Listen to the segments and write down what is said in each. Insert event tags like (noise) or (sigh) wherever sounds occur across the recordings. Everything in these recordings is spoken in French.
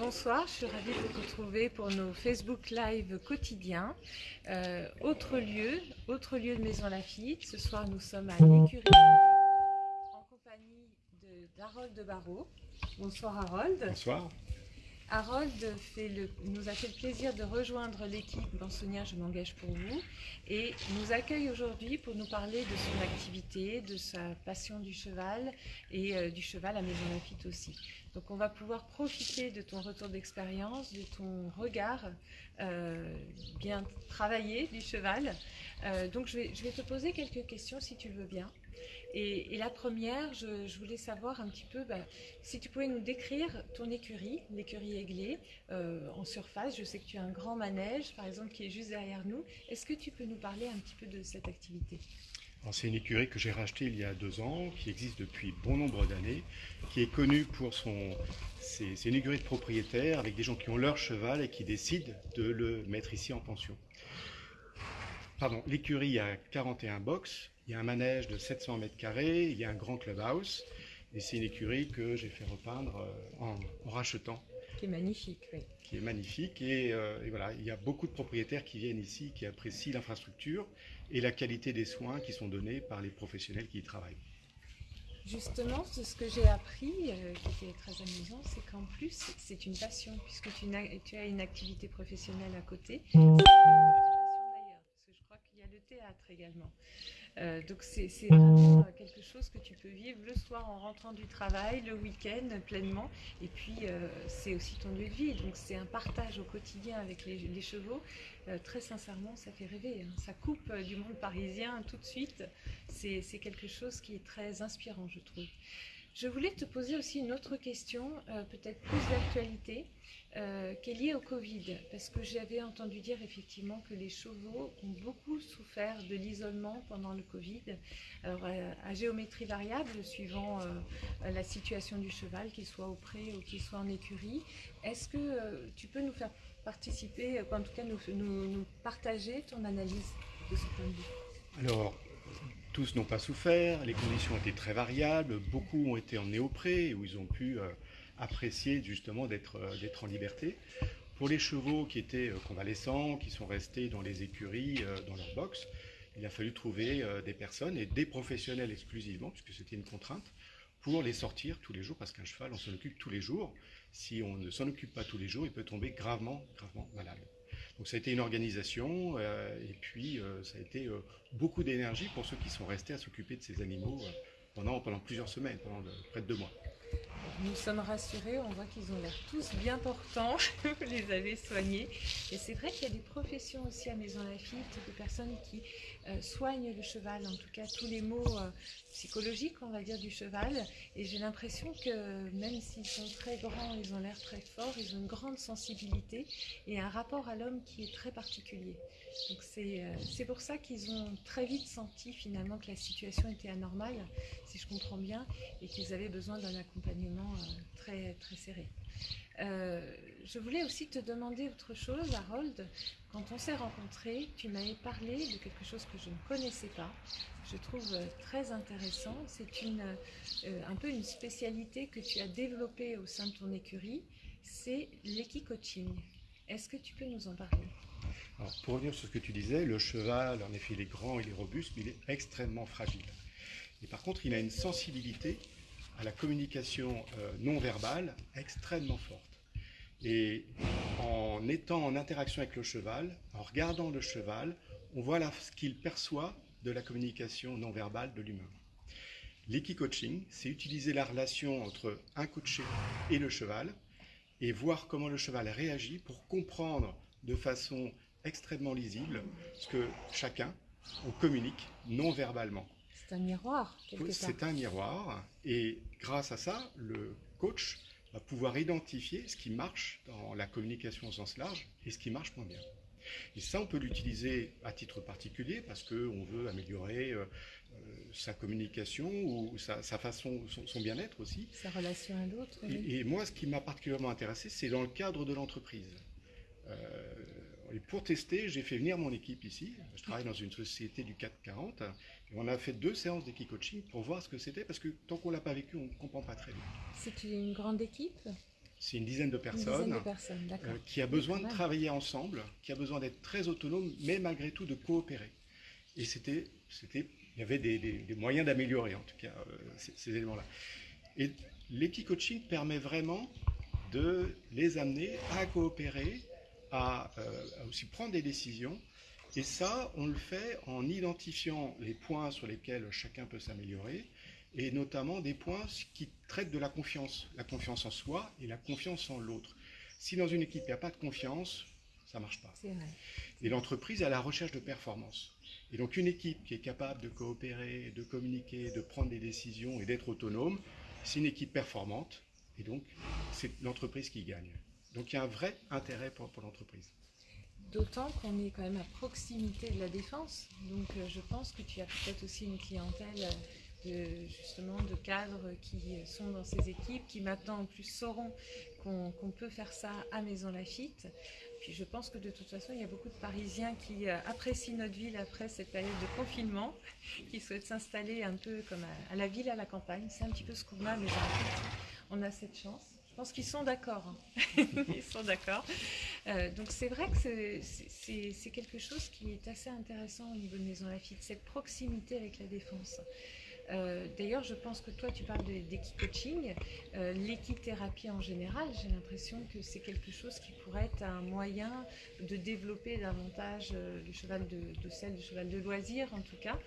Bonsoir, je suis ravie de vous retrouver pour nos Facebook Live quotidiens. Euh, autre lieu, autre lieu de Maison Lafitte. Ce soir, nous sommes à l'écurie en compagnie d'Harold de, Barreau. Bonsoir Harold. Bonsoir. Harold le, nous a fait le plaisir de rejoindre l'équipe Bansonien Je m'engage pour vous et nous accueille aujourd'hui pour nous parler de son activité, de sa passion du cheval et euh, du cheval à Maison Lafitte aussi. Donc on va pouvoir profiter de ton retour d'expérience, de ton regard euh, bien travaillé du cheval. Euh, donc je vais, je vais te poser quelques questions si tu veux bien. Et, la première, je, voulais savoir un petit peu bah, si tu pouvais nous décrire ton écurie, l'écurie Aiglé, euh, en surface. Je sais que tu as un grand manège, par exemple, qui est juste derrière nous. Est-ce que tu peux nous parler un petit peu de cette activité? C'est une écurie que j'ai rachetée il y a deux ans, qui existe depuis bon nombre d'années, qui est connue pour son... C'est une écurie de propriétaires avec des gens qui ont leur cheval et qui décident de le mettre ici en pension. Pardon, l'écurie a 41 box, il y a un manège de 700 mètres carrés, il y a un grand clubhouse, et c'est une écurie que j'ai fait repeindre euh, en, rachetant. Qui est magnifique, oui. Qui est magnifique, et, euh, et, voilà, il y a beaucoup de propriétaires qui viennent ici, qui apprécient l'infrastructure et la qualité des soins qui sont donnés par les professionnels qui y travaillent. Justement, ce que j'ai appris, euh, qui était très amusant, c'est qu'en plus, c'est une passion, puisque tu, tu, as une activité professionnelle à côté. C'est une passion d'ailleurs, parce que je crois qu'il y a le théâtre également. Euh, donc c'est vraiment euh, quelque chose que tu peux vivre le soir en rentrant du travail, le week-end pleinement. Et puis euh, c'est aussi ton lieu de vie. Donc c'est un partage au quotidien avec les, chevaux. très sincèrement, ça fait rêver. Hein. Ça coupe du monde parisien tout de suite. C'est quelque chose qui est très inspirant, je trouve. Je voulais te poser aussi une autre question, peut-être plus d'actualité. Euh, qui est lié au Covid, parce que j'avais entendu dire effectivement que les chevaux ont beaucoup souffert de l'isolement pendant le Covid, alors euh, à, géométrie variable, suivant euh, la situation du cheval, qu'il soit au pré ou qu'il soit en écurie. Est-ce que tu peux nous faire participer, en tout cas nous, nous, partager ton analyse de ce point de vue? Alors, tous n'ont pas souffert, les conditions étaient très variables, beaucoup ont été en néopré, où ils ont pu apprécié justement euh, d'être en liberté. Pour les chevaux qui étaient euh, convalescents, qui sont restés dans les écuries, euh, dans leur box, il a fallu trouver des personnes et des professionnels exclusivement, puisque c'était une contrainte, pour les sortir tous les jours, parce qu'un cheval, on s'en occupe tous les jours. Si on ne s'en occupe pas tous les jours, il peut tomber gravement, gravement malade. Donc ça a été une organisation, et puis ça a été beaucoup d'énergie pour ceux qui sont restés à s'occuper de ces animaux pendant, pendant plusieurs semaines, pendant près de deux mois. Nous sommes rassurés, on voit qu'ils ont l'air tous bien portants, (laughs) vous les avez soignés. Et c'est vrai qu'il y a des professions aussi à Maison Lafitte, des personnes qui euh, soignent le cheval, en tout cas tous les mots euh, psychologiques, on va dire, du cheval. Et j'ai l'impression que même s'ils sont très grands, ils ont l'air très forts, ils ont une grande sensibilité et un rapport à l'homme qui est très particulier. Donc euh, c'est pour ça qu'ils ont très vite senti finalement que la situation était anormale, si je comprends bien, et qu'ils avaient besoin d'un accompagnement très, très serré. Euh, je voulais aussi te demander autre chose, Harold. Quand on s'est rencontrés, tu m'avais parlé de quelque chose que je ne connaissais pas. Je trouve très intéressant. C'est euh, un peu une spécialité que tu as développée au sein de ton écurie. C'est l'équicoaching. Est-ce que tu peux nous en parler? Pour revenir sur ce que tu disais, le cheval, en effet, il est grand, il est robuste, mais il est extrêmement fragile. Et par contre, il a une sensibilité à la communication euh, non verbale extrêmement forte. Et en étant en interaction avec le cheval, en regardant le cheval, on voit ce qu'il perçoit de la communication non verbale de l'humain. L'équicoaching, c'est utiliser la relation entre un coaché et le cheval et voir comment le cheval réagit pour comprendre de façon extrêmement lisible ce que chacun, on communique non verbalement. C'est un miroir, C'est un miroir, et grâce à ça, le coach va pouvoir identifier ce qui marche dans la communication au sens large et ce qui marche moins bien. Et ça, on peut l'utiliser à titre particulier parce qu'on veut améliorer euh, euh, sa communication ou sa, façon, son, bien-être aussi. Sa relation à l'autre. Et, moi, ce qui m'a particulièrement intéressé, c'est dans le cadre de l'entreprise. Euh, et pour tester, j'ai fait venir mon équipe ici. Je travaille dans une société du 440 on a fait deux séances d'équipe-coaching pour voir ce que c'était, parce que tant qu'on ne l'a pas vécu, on ne comprend pas très bien. C'est une grande équipe? C'est une dizaine de Une personnes, dizaine de personnes, d'accord. euh, qui a besoin de travailler ensemble, qui a besoin d'être très autonome, mais malgré tout de coopérer. Et c'était, c'était, il y avait des, des- des moyens d'améliorer en tout cas euh, ces, ces éléments-là. Et l'équicoaching permet vraiment de les amener à coopérer, à, euh, à aussi prendre des décisions. Et ça, on le fait en identifiant les points sur lesquels chacun peut s'améliorer, et notamment des points qui traitent de la confiance, la confiance en soi et la confiance en l'autre. Si dans une équipe il n'y a pas de confiance, ça ne marche pas. Vrai. Et l'entreprise est à la recherche de performance. Et donc une équipe qui est capable de coopérer, de communiquer, de prendre des décisions et d'être autonome, c'est une équipe performante. Et donc c'est l'entreprise qui gagne. Donc il y a un vrai intérêt pour, l'entreprise. D'autant qu'on est quand même à proximité de la défense. Donc euh, je pense que tu as peut-être aussi une clientèle euh, de, justement de cadres qui sont dans ces équipes, qui maintenant en plus sauront qu'on peut faire ça à Maison Lafitte. Puis je pense que de toute façon, il y a beaucoup de Parisiens qui euh, apprécient notre ville après cette période de confinement, (laughs) qui souhaitent s'installer un peu comme à, à la ville, à la campagne. C'est un petit peu ce qu'on a à Maison Lafitte. On a cette chance. Je pense qu'ils sont d'accord. hein. (laughs) Ils sont d'accord. Euh, donc c'est vrai que c'est- quelque chose qui est assez intéressant au niveau de Maison Lafitte, cette proximité avec la défense. Euh, D'ailleurs, je pense que toi, tu parles d'équicoaching. Euh, L'équithérapie en général, j'ai l'impression que c'est quelque chose qui pourrait être un moyen de développer davantage euh, le cheval de, de selle, le cheval de loisir en tout cas,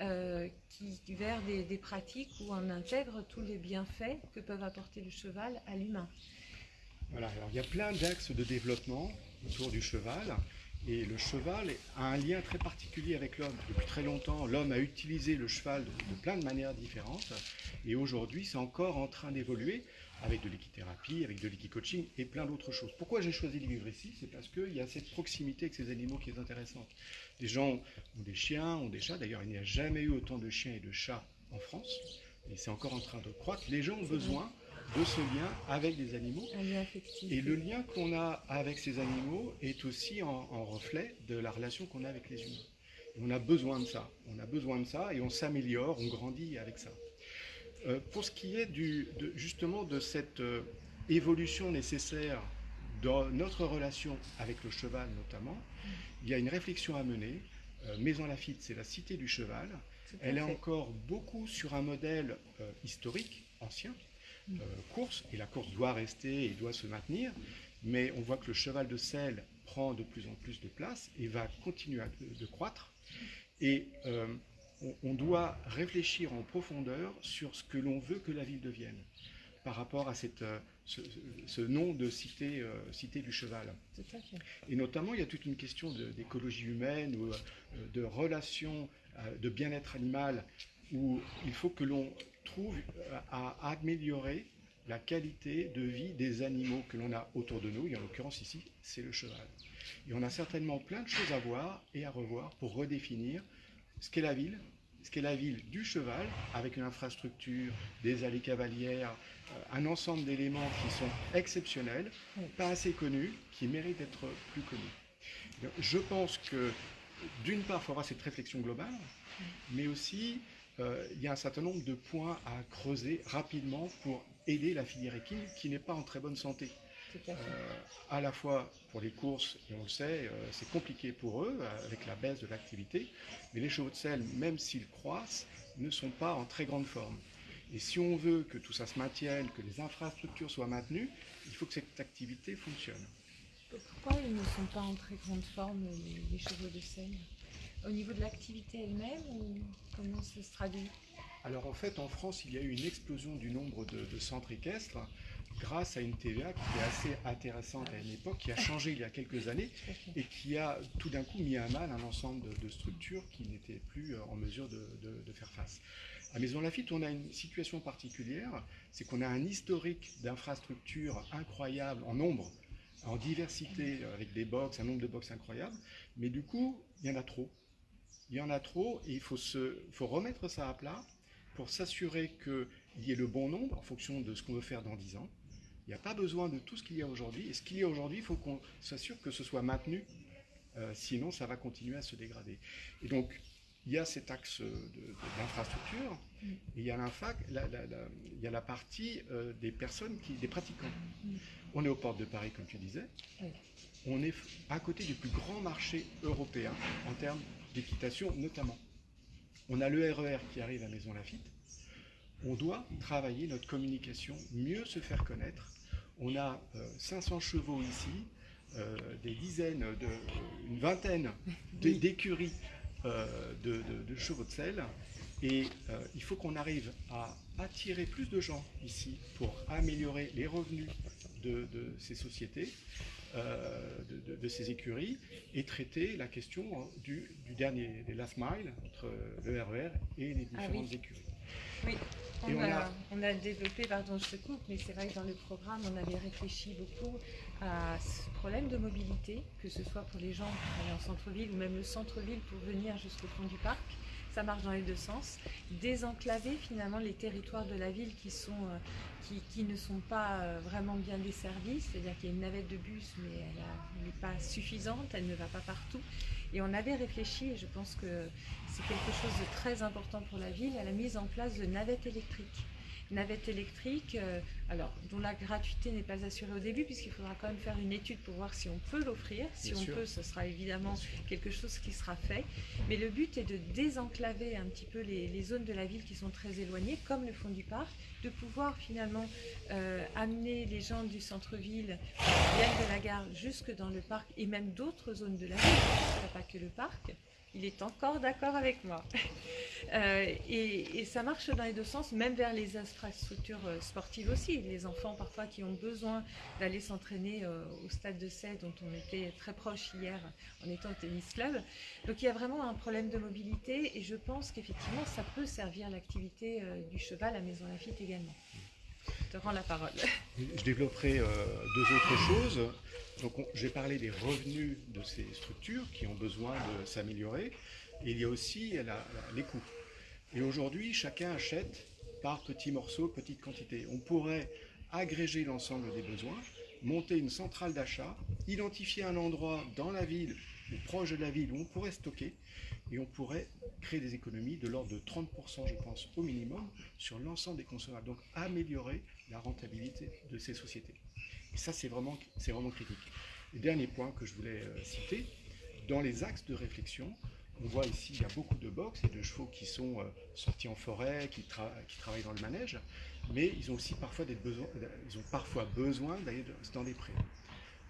euh, qui vers des, des pratiques où on intègre tous les bienfaits que peuvent apporter le cheval à l'humain. Voilà, alors il y a plein d'axes de développement autour du cheval. Et le cheval a un lien très particulier avec l'homme. Depuis très longtemps, l'homme a utilisé le cheval de, plein de manières différentes. Et aujourd'hui, c'est encore en train d'évoluer avec de l'équithérapie, avec de l'équicoaching et plein d'autres choses. Pourquoi j'ai choisi de vivre ici? C'est parce qu'il y a cette proximité avec ces animaux qui est intéressante. Les gens ont des chiens, ont des chats. D'ailleurs, il n'y a jamais eu autant de chiens et de chats en France. Et c'est encore en train de croître. Les gens ont besoin de ce lien avec des animaux. Un lien affectif. Et le lien qu'on a avec ces animaux est aussi en, en reflet de la relation qu'on a avec les humains. Et on a besoin de ça. On a besoin de ça et on s'améliore, on grandit avec ça. Euh, pour ce qui est du, de, justement de cette euh, évolution nécessaire dans notre relation avec le cheval notamment, il y a une réflexion à mener. Euh, Maison Lafitte, c'est la cité du cheval. Elle est encore beaucoup sur un modèle euh, historique, ancien, Mm. Course, et la course doit rester et doit se maintenir, mais on voit que le cheval de selle prend de plus en plus de place et va continuer à- de, croître. Et euh, on, on doit réfléchir en profondeur sur ce que l'on veut que la ville devienne par rapport à cette, euh, ce, ce nom de cité, euh, cité du cheval. Tout à fait. Et notamment, il y a toute une question d'écologie humaine ou euh, de relations, euh, de bien-être animal, où il faut que l'on trouve à améliorer la qualité de vie des animaux que l'on a autour de nous, et en l'occurrence ici, c'est le cheval. Et on a certainement plein de choses à voir et à revoir pour redéfinir ce qu'est la ville, ce qu'est la ville du cheval, avec une infrastructure, des allées cavalières, euh, un ensemble d'éléments qui sont exceptionnels, pas assez connus, qui méritent d'être plus connus. Je pense que d'une part, il faut avoir cette réflexion globale, mais aussi euh, il y a un certain nombre de points à creuser rapidement pour aider la filière équine qui n'est pas en très bonne santé. Euh, à la fois pour les courses, et on le sait, euh, c'est compliqué pour eux euh, avec la baisse de l'activité, mais les chevaux de selle, même s'ils croissent, ne sont pas en très grande forme. Et si on veut que tout ça se maintienne, que les infrastructures soient maintenues, il faut que cette activité fonctionne. Pourquoi ils ne sont pas en très grande forme, les, les chevaux de selle? Au niveau de l'activité elle-même ou comment ça se traduit? Alors en fait, en France, il y a eu une explosion du nombre de, de centres équestres grâce à une TVA qui est assez intéressante à une époque, qui a changé il y a quelques années et qui a tout d'un coup mis à mal un ensemble de, de structures qui n'étaient plus euh, en mesure de, faire face. À Maison Lafitte, on a une situation particulière, c'est qu'on a un historique d'infrastructures incroyables en nombre, en diversité, avec des box, un nombre de box incroyable, mais du coup, il y en a trop. Il y en a trop et il faut, se, faut remettre ça à plat pour s'assurer qu'il y ait le bon nombre en fonction de ce qu'on veut faire dans 10 ans. Il n'y a pas besoin de tout ce qu'il y a aujourd'hui. Et ce qu'il y a aujourd'hui, il faut qu'on s'assure que ce soit maintenu. Euh, sinon, ça va continuer à se dégrader. Et donc, il y a cet axe d'infrastructure, mm. il y a la, il y a la partie euh, des personnes, qui, des pratiquants. On est aux portes de Paris, comme tu disais. On est à côté du plus grand marché européen en termes d'équitation, notamment. On a le RER e qui arrive à Maison Lafitte. On doit travailler notre communication, mieux se faire connaître. On a 500 euh, chevaux ici, euh, des dizaines, de, une vingtaine d'écuries euh, de, chevaux de sel. Et euh, il faut qu'on arrive à attirer plus de gens ici pour améliorer les revenus de, ces sociétés, de, ces écuries, et traiter la question du, dernier, des last mile, entre le RER e et les ah différentes écuries. Oui, on, a, on, a, développé, pardon je te coupe, mais c'est vrai que dans le programme, on avait réfléchi beaucoup à ce problème de mobilité, que ce soit pour les gens qui aller en centre-ville ou même le centre-ville pour venir jusqu'au fond du parc. Ça marche dans les deux sens. Désenclaver finalement les territoires de la ville qui, euh, ne sont pas euh, vraiment bien desservis, c'est-à-dire qu'il y a une navette de bus, mais elle n'est pas suffisante, elle ne va pas partout. Et on avait réfléchi, et je pense que c'est quelque chose de très important pour la ville, à la mise en place de navettes électriques navette électrique, euh, alors dont la gratuité n'est pas assurée au début puisqu'il faudra quand même faire une étude pour voir si on peut l'offrir. Si on peut, ce sera évidemment quelque chose qui sera fait. Mais le but est de désenclaver un petit peu les, zones de la ville qui sont très éloignées, comme le fond du parc, de pouvoir finalement euh, amener les gens du centre-ville qui viennent de la gare jusque dans le parc et même d'autres zones de la ville, pas que le parc il est encore d'accord avec moi. (laughs) Euh, et, ça marche dans les deux sens, même vers les infrastructures euh, sportives aussi. Les enfants parfois qui ont besoin d'aller s'entraîner euh, au stade de Sète, dont on était très proche hier en étant au tennis club. Donc il y a vraiment un problème de mobilité et je pense qu'effectivement ça peut servir l'activité du cheval à Maison Lafitte également. Je te rends la parole. Je développerai deux autres choses. J'ai parlé des revenus de ces structures qui ont besoin de s'améliorer. Il y a aussi les coûts. Et aujourd'hui, chacun achète par petits morceaux, petites quantités. On pourrait agréger l'ensemble des besoins, monter une centrale d'achat, identifier un endroit dans la ville ou proche de la ville où on pourrait stocker et on pourrait créer des économies de l'ordre de 30%, je pense, au minimum, sur l'ensemble des consommateurs. Donc améliorer la rentabilité de ces sociétés. Et ça, c'est vraiment, vraiment critique. Le dernier point que je voulais euh, citer, dans les axes de réflexion, on voit ici, il y a beaucoup de box et de chevaux qui sont euh, sortis en forêt, qui, travaillent dans le manège, mais ils ont aussi parfois, des ils ont parfois besoin d'aller dans des prés.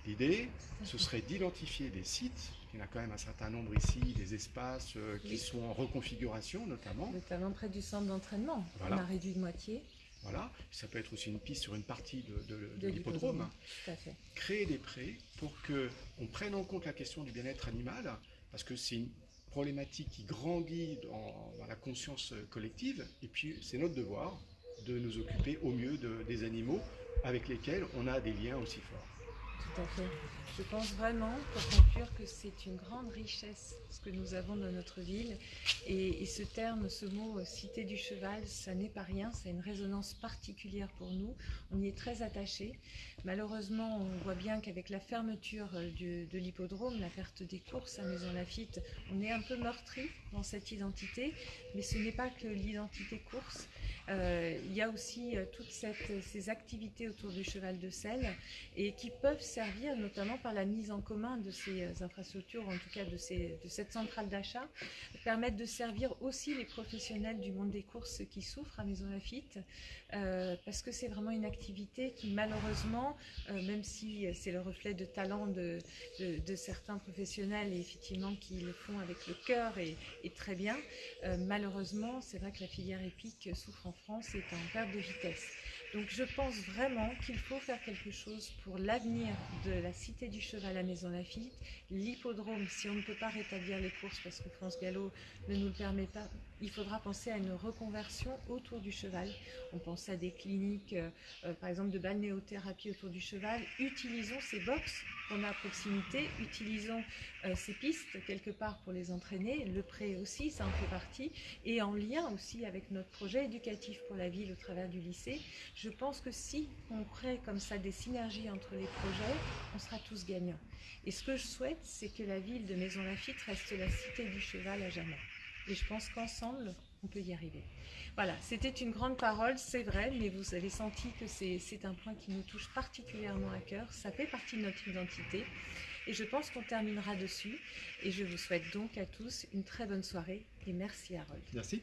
L'idée, ce serait d'identifier des sites, il y en a quand même un certain nombre ici, des espaces euh, qui sont en reconfiguration notamment. Notamment près du centre d'entraînement, on a réduit de moitié. Voilà, ça peut être aussi une piste sur une partie de, l'hippodrome. Créer des prés pour qu'on prenne en compte la question du bien-être animal, parce que c'est une problématique qui grandit dans, la conscience collective, et puis c'est notre devoir de nous occuper au mieux des animaux avec lesquels on a des liens aussi forts. Je pense vraiment, pour conclure, que c'est une grande richesse ce que nous avons dans notre ville. Et, ce terme, ce mot euh, cité du cheval, ça n'est pas rien, ça a une résonance particulière pour nous. On y est très attaché. Malheureusement, on voit bien qu'avec la fermeture euh, de l'hippodrome, la perte des courses à Maison Lafitte, on est un peu meurtri dans cette identité. Mais ce n'est pas que l'identité course. Euh, il y a aussi toutes ces activités autour du cheval de selle et qui peuvent servir notamment par la mise en commun de ces euh, infrastructures, en tout cas de, cette centrale d'achat, permettre de servir aussi les professionnels du monde des courses qui souffrent à Maison Lafitte, euh, parce que c'est vraiment une activité qui malheureusement, euh, même si c'est le reflet de talent de, certains professionnels et effectivement qui le font avec le cœur et, très bien, malheureusement c'est vrai que la filière épique souffre en France est en perte de vitesse. Donc je pense vraiment qu'il faut faire quelque chose pour l'avenir de la Cité du Cheval à Maison Lafitte, l'hippodrome, si on ne peut pas rétablir les courses parce que France Gallo ne nous le permet pas, il faudra penser à une reconversion autour du cheval. On pense à des cliniques, euh, euh, par exemple de balnéothérapie autour du cheval. Utilisons ces box qu'on a à proximité, utilisons euh, ces pistes quelque part pour les entraîner. Le prêt aussi, ça en fait partie. Et en lien aussi avec notre projet éducatif pour la ville au travers du lycée, je pense que si on crée comme ça des synergies entre les projets, on sera tous gagnants. Et ce que je souhaite, c'est que la ville de Maison Lafitte reste la cité du cheval à jamais. Et je pense qu'ensemble, on peut y arriver. Voilà, c'était une grande parole, c'est vrai, mais vous avez senti que c'est un point qui nous touche particulièrement à cœur. Ça fait partie de notre identité. Et je pense qu'on terminera dessus. Et je vous souhaite donc à tous une très bonne soirée. Et merci Harold. Merci.